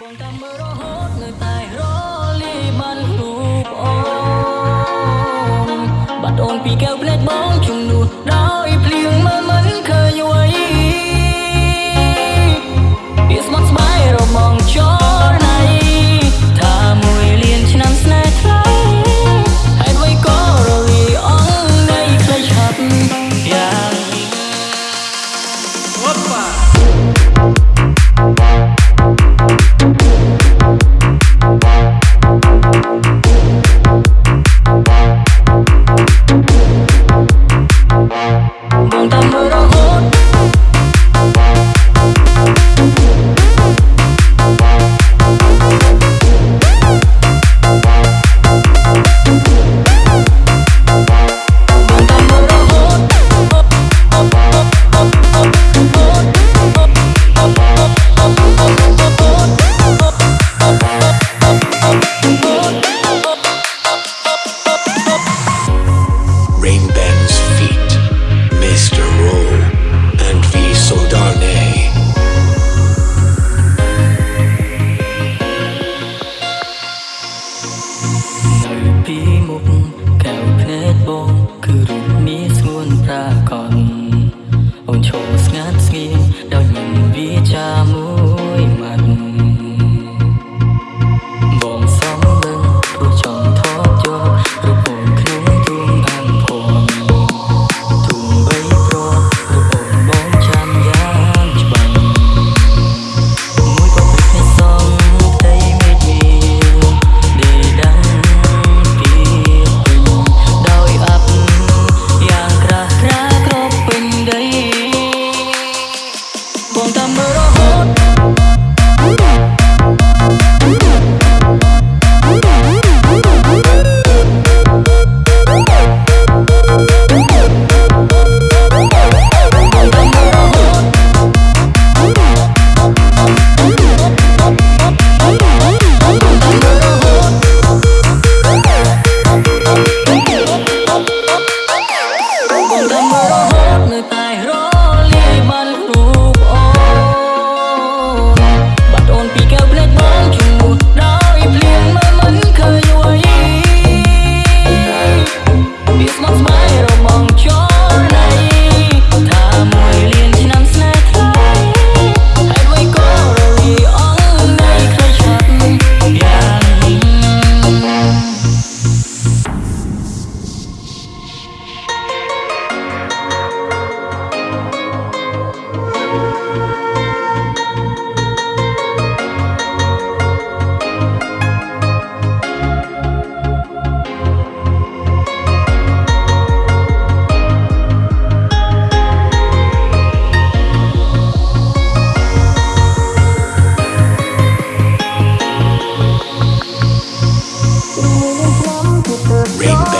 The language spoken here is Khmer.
បងតាមមើលរហូតនៅតែរលីបានរូបអូនបាត់អូនពីកែវភ្នែកបងជំនួស ពីមុខកៅភ្នែកបងគឺរូបនាស្ងួនប្រាកដអូនឈរស្ងាត់ស្ងៀម rain